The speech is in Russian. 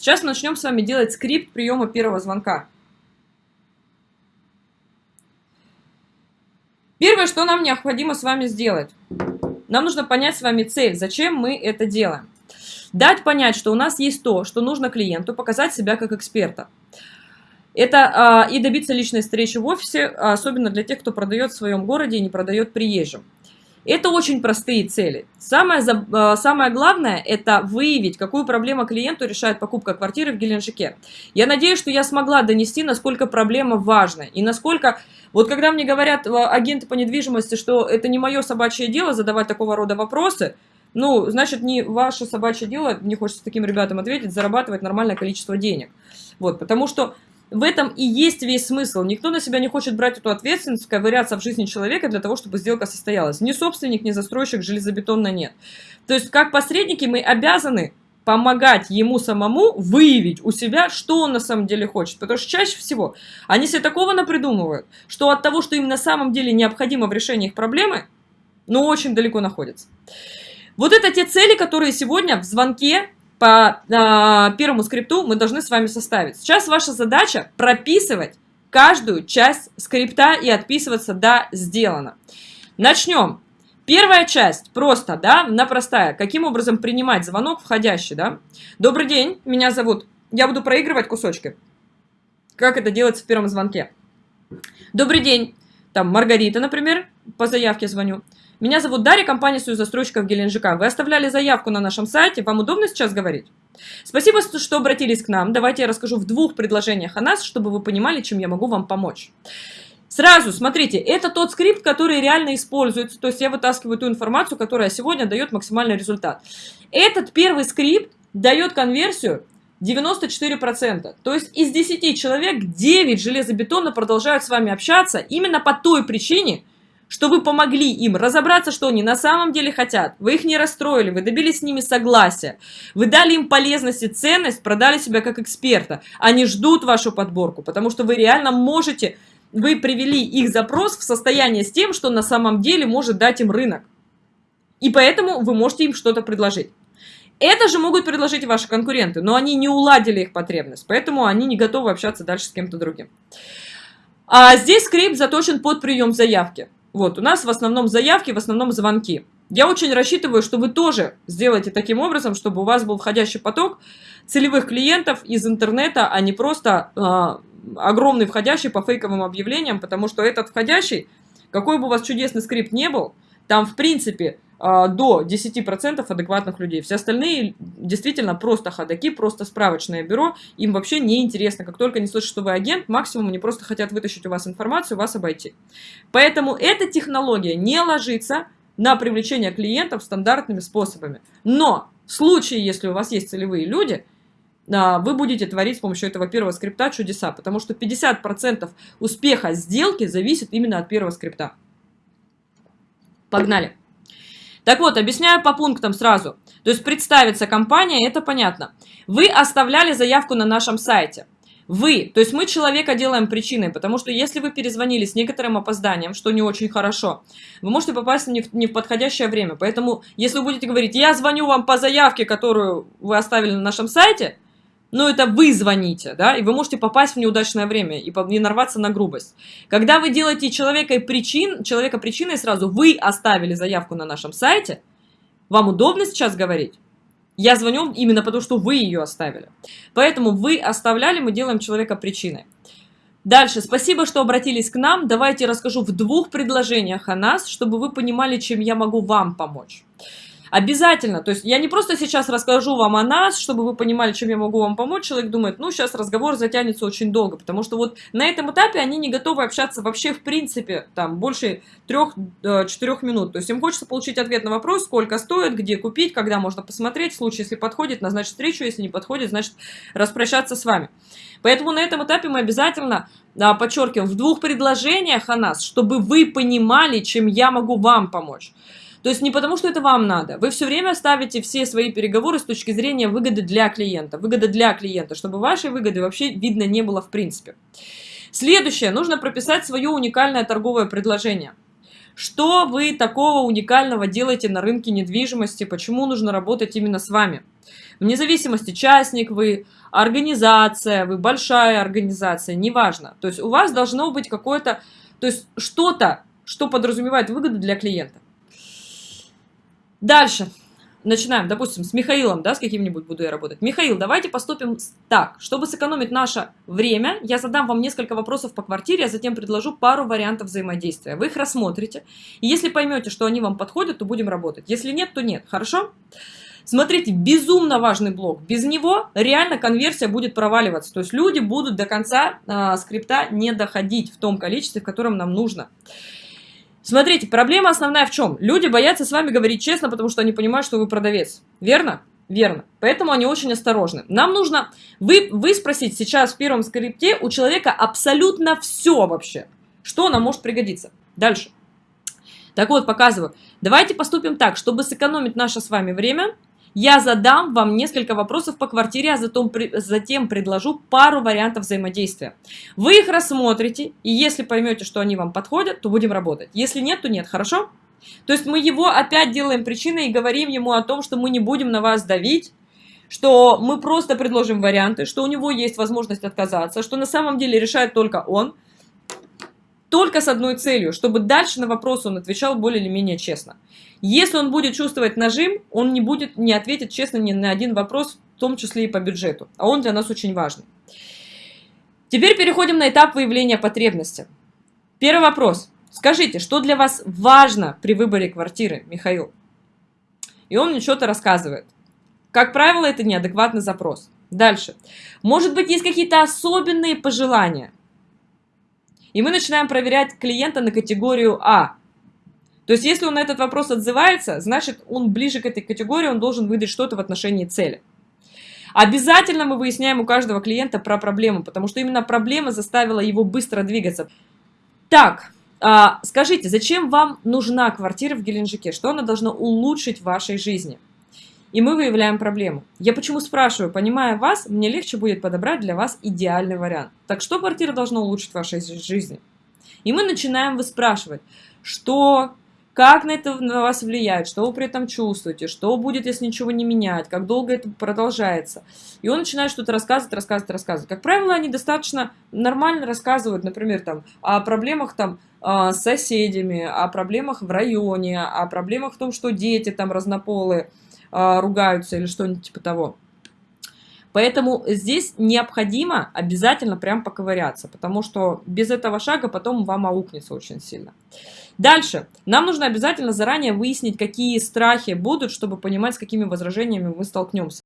Сейчас начнем с вами делать скрипт приема первого звонка. Первое, что нам необходимо с вами сделать. Нам нужно понять с вами цель, зачем мы это делаем. Дать понять, что у нас есть то, что нужно клиенту, показать себя как эксперта. Это э, и добиться личной встречи в офисе, особенно для тех, кто продает в своем городе и не продает приезжим. Это очень простые цели. Самое, э, самое главное – это выявить, какую проблему клиенту решает покупка квартиры в Геленджике. Я надеюсь, что я смогла донести, насколько проблема важна и насколько… Вот когда мне говорят э, агенты по недвижимости, что это не мое собачье дело задавать такого рода вопросы, ну, значит, не ваше собачье дело, мне хочется таким ребятам ответить, зарабатывать нормальное количество денег. Вот, потому что в этом и есть весь смысл. Никто на себя не хочет брать эту ответственность, ковыряться в жизни человека для того, чтобы сделка состоялась. Ни собственник, ни застройщик железобетонно нет. То есть, как посредники мы обязаны помогать ему самому выявить у себя, что он на самом деле хочет. Потому что чаще всего они себе такого напридумывают, что от того, что им на самом деле необходимо в решении их проблемы, ну, очень далеко находятся. Вот это те цели, которые сегодня в звонке по э, первому скрипту мы должны с вами составить. Сейчас ваша задача прописывать каждую часть скрипта и отписываться «да, сделано». Начнем. Первая часть просто, да, на простая. Каким образом принимать звонок входящий, да? Добрый день, меня зовут. Я буду проигрывать кусочки. Как это делается в первом звонке? Добрый день, там Маргарита, например, по заявке звоню. Меня зовут Дарья, компания «Союз застройщиков Геленджика». Вы оставляли заявку на нашем сайте. Вам удобно сейчас говорить? Спасибо, что обратились к нам. Давайте я расскажу в двух предложениях о нас, чтобы вы понимали, чем я могу вам помочь. Сразу, смотрите, это тот скрипт, который реально используется. То есть я вытаскиваю ту информацию, которая сегодня дает максимальный результат. Этот первый скрипт дает конверсию 94%. То есть из 10 человек 9 железобетонно продолжают с вами общаться именно по той причине, что вы помогли им разобраться, что они на самом деле хотят. Вы их не расстроили, вы добились с ними согласия. Вы дали им полезность и ценность, продали себя как эксперта. Они ждут вашу подборку, потому что вы реально можете, вы привели их запрос в состояние с тем, что на самом деле может дать им рынок. И поэтому вы можете им что-то предложить. Это же могут предложить ваши конкуренты, но они не уладили их потребность, поэтому они не готовы общаться дальше с кем-то другим. А здесь скрипт заточен под прием заявки. Вот, у нас в основном заявки, в основном звонки. Я очень рассчитываю, что вы тоже сделаете таким образом, чтобы у вас был входящий поток целевых клиентов из интернета, а не просто э, огромный входящий по фейковым объявлениям, потому что этот входящий, какой бы у вас чудесный скрипт не был, там в принципе до 10% адекватных людей. Все остальные действительно просто ходаки, просто справочное бюро, им вообще не интересно. Как только они слышат, что вы агент, максимум они просто хотят вытащить у вас информацию, вас обойти. Поэтому эта технология не ложится на привлечение клиентов стандартными способами. Но в случае, если у вас есть целевые люди, а, вы будете творить с помощью этого первого скрипта чудеса, потому что 50% успеха сделки зависит именно от первого скрипта. Погнали. Так вот, объясняю по пунктам сразу. То есть представиться компания, это понятно. Вы оставляли заявку на нашем сайте. Вы, то есть мы человека делаем причиной, потому что если вы перезвонили с некоторым опозданием, что не очень хорошо, вы можете попасть не в, не в подходящее время. Поэтому, если вы будете говорить, я звоню вам по заявке, которую вы оставили на нашем сайте, но это вы звоните, да, и вы можете попасть в неудачное время и не нарваться на грубость. Когда вы делаете человека, причин, человека причиной сразу, вы оставили заявку на нашем сайте, вам удобно сейчас говорить? Я звоню именно потому, что вы ее оставили. Поэтому вы оставляли, мы делаем человека причиной. Дальше, спасибо, что обратились к нам. Давайте расскажу в двух предложениях о нас, чтобы вы понимали, чем я могу вам помочь. Обязательно. То есть я не просто сейчас расскажу вам о нас, чтобы вы понимали, чем я могу вам помочь. Человек думает, ну, сейчас разговор затянется очень долго, потому что вот на этом этапе они не готовы общаться вообще в принципе, там, больше 3-4 э, минут. То есть им хочется получить ответ на вопрос, сколько стоит, где купить, когда можно посмотреть. В случае, если подходит, назначить встречу, если не подходит, значит, распрощаться с вами. Поэтому на этом этапе мы обязательно подчеркиваем в двух предложениях о нас, чтобы вы понимали, чем я могу вам помочь. То есть не потому, что это вам надо. Вы все время ставите все свои переговоры с точки зрения выгоды для клиента. Выгода для клиента, чтобы вашей выгоды вообще видно не было в принципе. Следующее. Нужно прописать свое уникальное торговое предложение. Что вы такого уникального делаете на рынке недвижимости? Почему нужно работать именно с вами? Вне зависимости, частник вы, организация, вы большая организация, неважно. То есть у вас должно быть какое-то, то есть что-то, что подразумевает выгоду для клиента. Дальше. Начинаем, допустим, с Михаилом, да, с каким-нибудь буду я работать. Михаил, давайте поступим так. Чтобы сэкономить наше время, я задам вам несколько вопросов по квартире, а затем предложу пару вариантов взаимодействия. Вы их рассмотрите. И если поймете, что они вам подходят, то будем работать. Если нет, то нет. Хорошо? Смотрите, безумно важный блок. Без него реально конверсия будет проваливаться. То есть люди будут до конца э, скрипта не доходить в том количестве, в котором нам нужно. Смотрите, проблема основная в чем? Люди боятся с вами говорить честно, потому что они понимают, что вы продавец. Верно? Верно. Поэтому они очень осторожны. Нам нужно вы, вы спросить сейчас в первом скрипте у человека абсолютно все вообще, что нам может пригодиться. Дальше. Так вот, показываю. Давайте поступим так, чтобы сэкономить наше с вами время, я задам вам несколько вопросов по квартире, а затем, затем предложу пару вариантов взаимодействия. Вы их рассмотрите, и если поймете, что они вам подходят, то будем работать. Если нет, то нет, хорошо? То есть мы его опять делаем причиной и говорим ему о том, что мы не будем на вас давить, что мы просто предложим варианты, что у него есть возможность отказаться, что на самом деле решает только он – только с одной целью, чтобы дальше на вопрос он отвечал более или менее честно. Если он будет чувствовать нажим, он не будет не ответит честно ни на один вопрос, в том числе и по бюджету, а он для нас очень важный. Теперь переходим на этап выявления потребности. Первый вопрос. Скажите, что для вас важно при выборе квартиры, Михаил? И он мне что-то рассказывает. Как правило, это неадекватный запрос. Дальше. Может быть, есть какие-то особенные пожелания – и мы начинаем проверять клиента на категорию А. То есть, если он на этот вопрос отзывается, значит, он ближе к этой категории, он должен выдать что-то в отношении цели. Обязательно мы выясняем у каждого клиента про проблему, потому что именно проблема заставила его быстро двигаться. Так, а, скажите, зачем вам нужна квартира в Геленджике? Что она должна улучшить в вашей жизни? И мы выявляем проблему. Я почему спрашиваю, понимая вас, мне легче будет подобрать для вас идеальный вариант. Так что квартира должна улучшить в вашей жизни? И мы начинаем выспрашивать, что, как на это на вас влияет, что вы при этом чувствуете, что будет, если ничего не менять, как долго это продолжается. И он начинает что-то рассказывать, рассказывать, рассказывать. Как правило, они достаточно нормально рассказывают, например, там, о проблемах там, а, с соседями, о проблемах в районе, о проблемах в том, что дети там разнополые, ругаются или что-нибудь типа того. Поэтому здесь необходимо обязательно прям поковыряться, потому что без этого шага потом вам аукнется очень сильно. Дальше. Нам нужно обязательно заранее выяснить, какие страхи будут, чтобы понимать, с какими возражениями мы столкнемся.